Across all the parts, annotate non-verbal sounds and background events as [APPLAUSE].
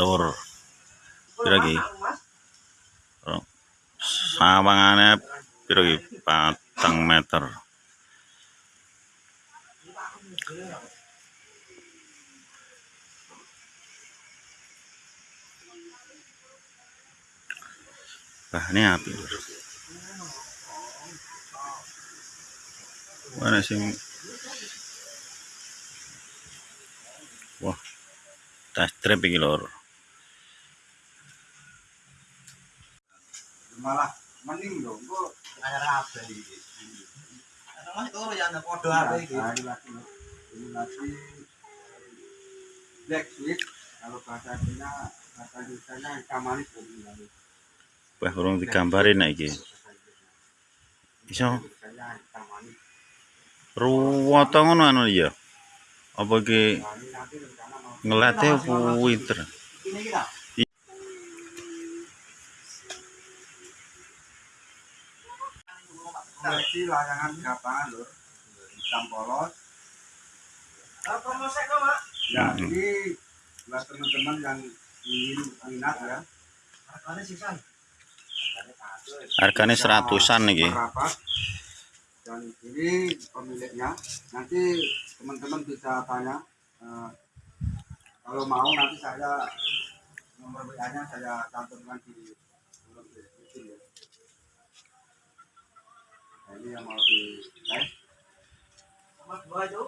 lur pira iki? Rong- sawangane pira iki? Patang meter. Bahane api mana sing wah tas trip iki lur malah mending dong kok. Ada apa iki? Mas turu ya ana padha apa iki? ini lagi. Ini lagi black sweet kalau bahasa Cina bahasa Indonesia ikan manis ini wah urung digambarin nek iki. Iso? Ruwoto ngono anu ya apa iki ini ngelate winter? Ini kita. Seleksi layangan gapangan lur hitam polos. Apa promosi kok, Mak? ya Hmm. ini buat teman-teman yang ingin minat ya. Harganya sisan. harganya seratusan nih dan ini pemiliknya. Nanti teman-teman bisa tanya eh, kalau mau nanti saya nomor WA nya saya cantumkan di kolom deskripsi ya nah, ini yang mau di live Sama dua itu.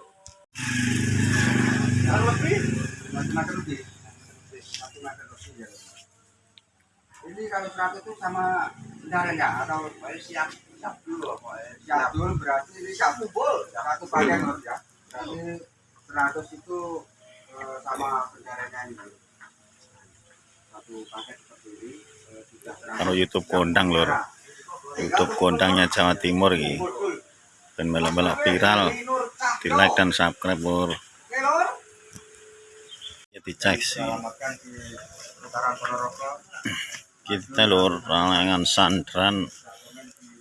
Yang lebih. macam-macam lebih macam-macam lebih ya ini kalau 100 itu sama bendarannya atau Baik siap. Siap dulu apa ya? siap dulu berarti ini satu Kumpul. satu paket Lur, ya berarti 100 itu eh, sama bendaranya ini satu paket seperti ini eh, kalau YouTube kondang lur YouTube kondangnya Jawa Timur iki. Dan melak-melak viral. Di like dan subscribe lur ya dicek sih. Kita lur layangan sandran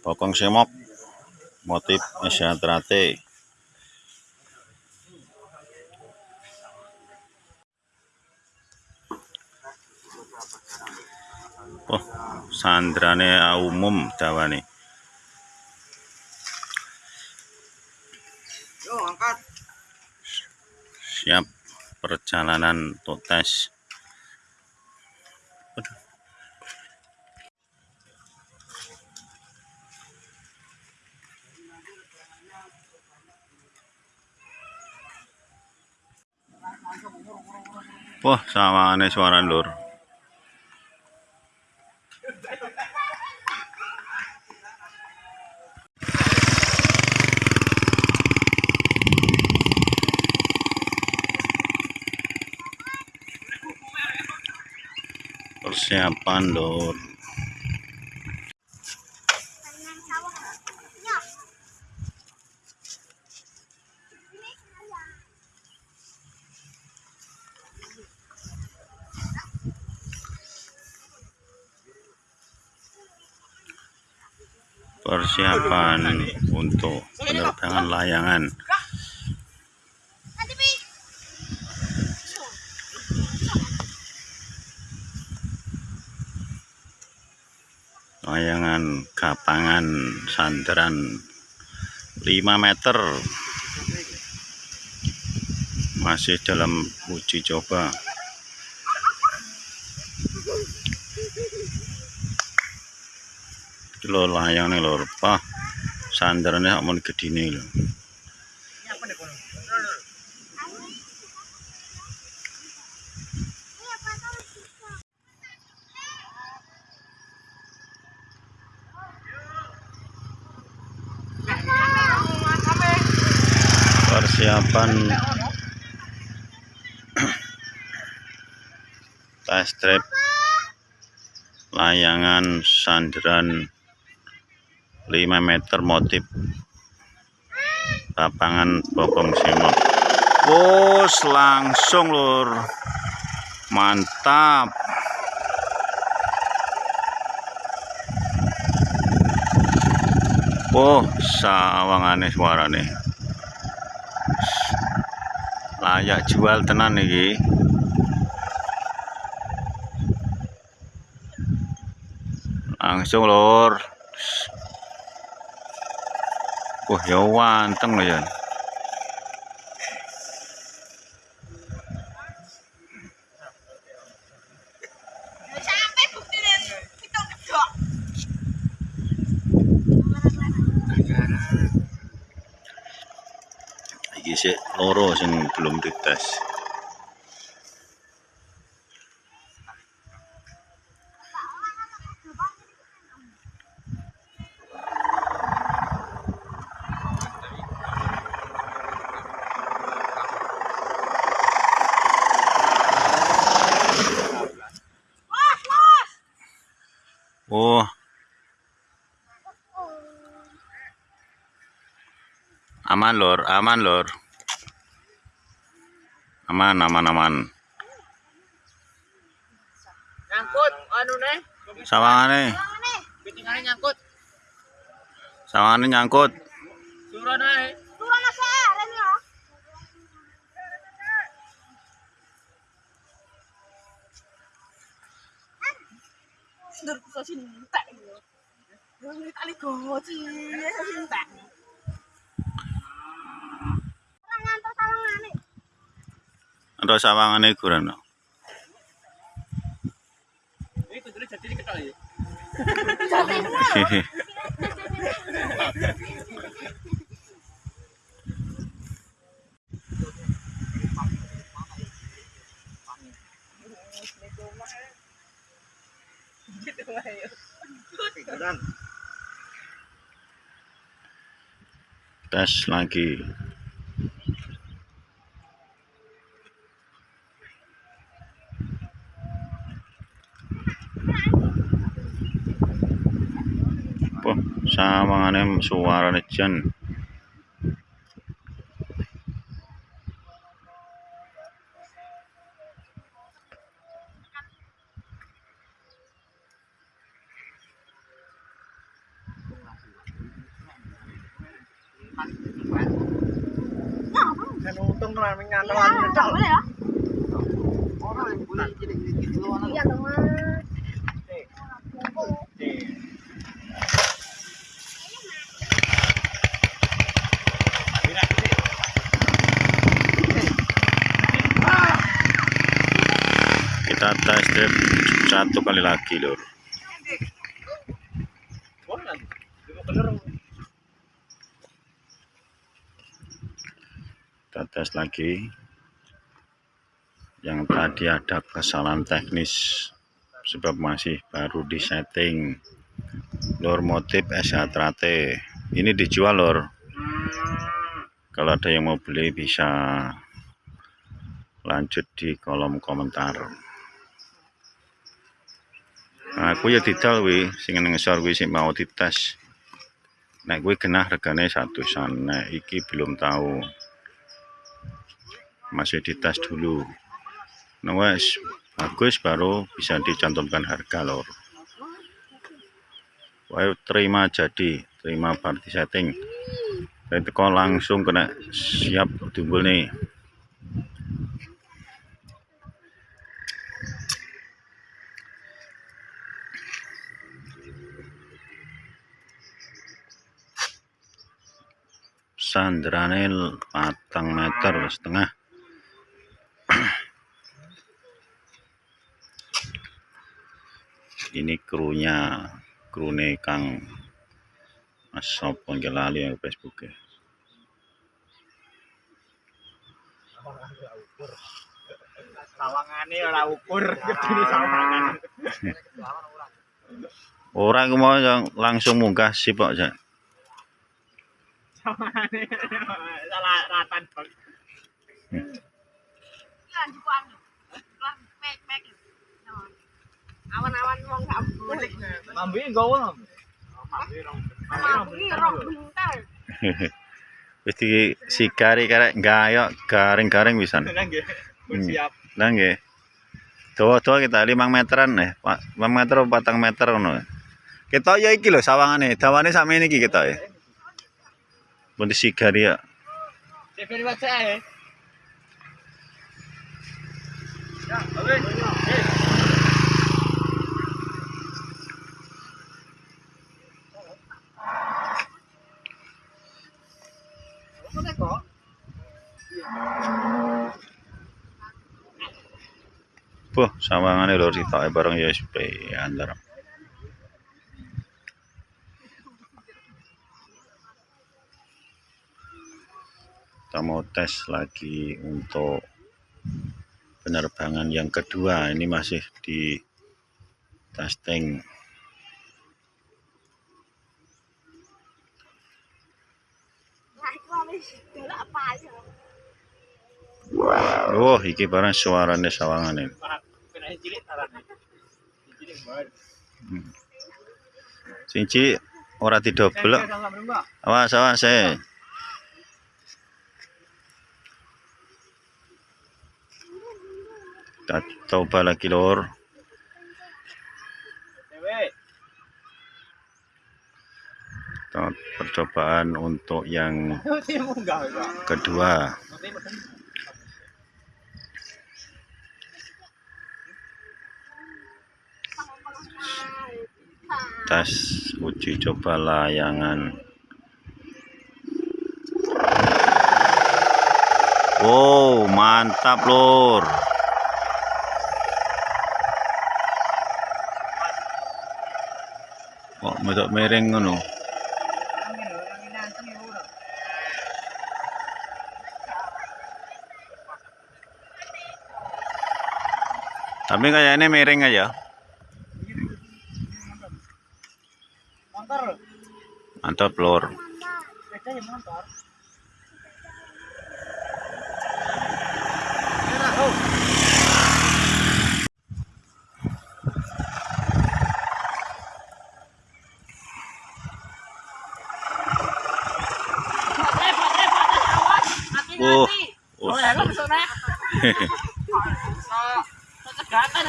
bokong semok motif Asiatrate Oh, sandrane umum dawane. Yo, angkat. Siap perjalanan totes. Wah, sawane suara lur. Persiapan lur. Persiapan untuk penerbangan layangan. Layangan kapangan sandaran 5 meter. Masih dalam uji coba. Lho layang nih lho Pak. Sandarannya mau gedine lho persiapan test trip layangan sandaran 5 meter motif. Lapangan bokong semok bos langsung lur. Mantap. Oh, sawangane suarane. Ayak jual tenan iki. Langsung lur. Wah, ya wanteng ya. Loro sing belum dites. Oh. Aman lor. Aman lor aman aman aman Nyangkut anu nih. sawangane? Pitingane nyangkut. sawangane nyangkut Suruh naik. Turun aren ya. Dur bisa cinta ini. Yang tali goci, ya cinta. kira sawangane iku rene. Tes lagi. Kan untung tenan nyantol Iya, ya? Yang boleh jadi gitu loh. Iya dong, Mas. Kita drive satu kali lagi lur. Kita tes lagi. Yang tadi ada kesalahan teknis sebab masih baru di setting lor motif S-Trate ini dijual lor kalau ada yang mau beli bisa lanjut di kolom komentar aku ya didal wi sing ngesor wi sing mau dites. Nek kuwi genah regane satusan nek iki belum tahu masih dites dulu. Nah wes bagus baru bisa dicantumkan harga lor. Wah, terima jadi terima party setting. Dan langsung kena siap timbul nih sandrane patang meter setengah ini krunya krune kang Mas nggih lali yang Facebook e. Sawangane ora ukur, sawangan. Ora aku mau langsung munggah sih Pak Jak. Sawangane [LAUGHS] salah ratan bang. Lan dipanggil. Lah, mek mek. Awan-awan wong gak boleh. Mambi gowo. Mambi rong. Mambi rong bentar. [LAUGHS] Wis di sigari karek gayok garing-garing pisan. [LAUGHS] Siap. Lah nggih. Dawa-dawa kita 5 meteran nih, Pak. 5 meter apa 4 meter ngono. Kita ya iki lho sawangane, dawane sakmene iki kita ya. Mau disigar ya. Buh, sama ngane lho, ditake bareng USB, ya, antara. Tes lagi untuk penerbangan yang kedua. Ini masih di testing. Aja. Oh, iki barang suarane sawangane. Sing cilik ora didobel. kok. Awas, awas, eh. Coba lagi lor. Percobaan untuk yang kedua. tes uji coba layangan wow mantap lur medok miring ngono. Tapi kayaknya miring aja. Mantap lur Sepeda Oh, oh,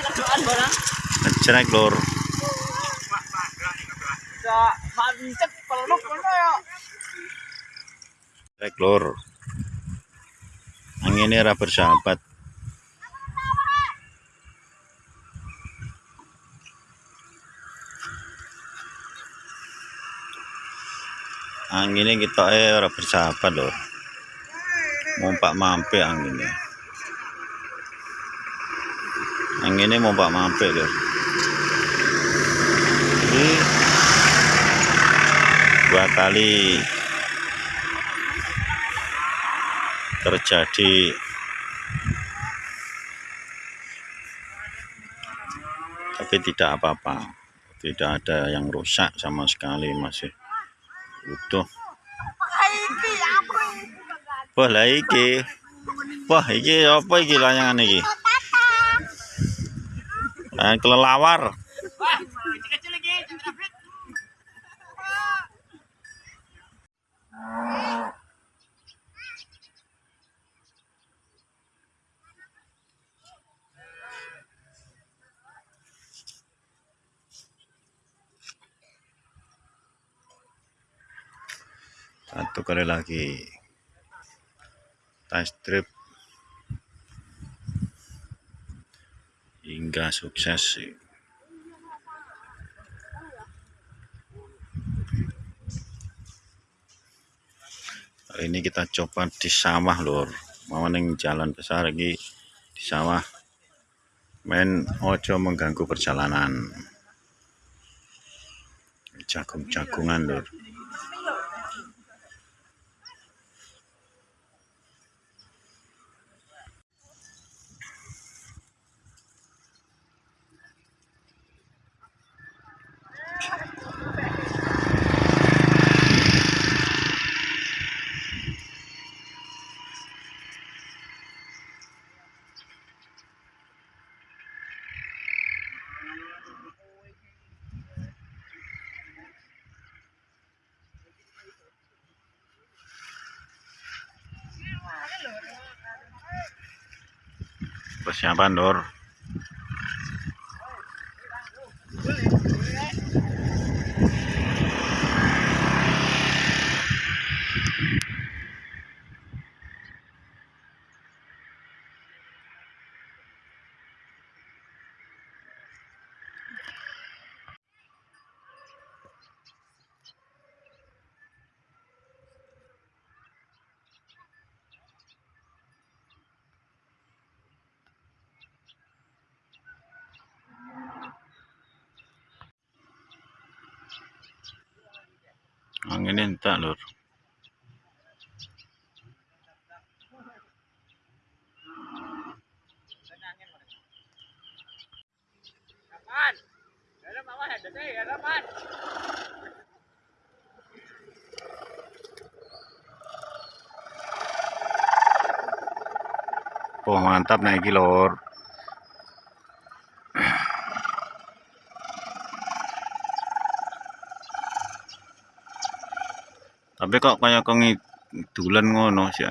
kerjaan barang. lur mancet peluk mana ya. Lur. Bersahabat. Anginnya kita eh ora bersahabat loh. Mompak mampir anginnya. Anginnya mompak mampir loh. Ini dua kali terjadi tapi tidak apa-apa tidak ada yang rusak sama sekali masih utuh? Wah lah iki. Wah iki apa iki layangan iki? Layangan kelelawar. Jangan upgrade. satu kali lagi test trip hingga sukses Kali ini kita coba di sawah lur. Mau neng jalan besar lagi di sawah. Main ojo mengganggu perjalanan. Jagung-jagungan lur persiapan lur Anginnya entak lur. Oh mantap naik iki Tapi kok kayak kengi dulan ngono sih.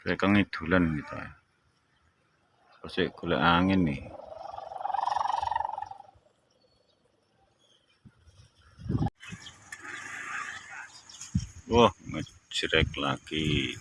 Kayak kengi dulan gitu ya. Pasti golek angin nih. Wah, ngejrek lagi.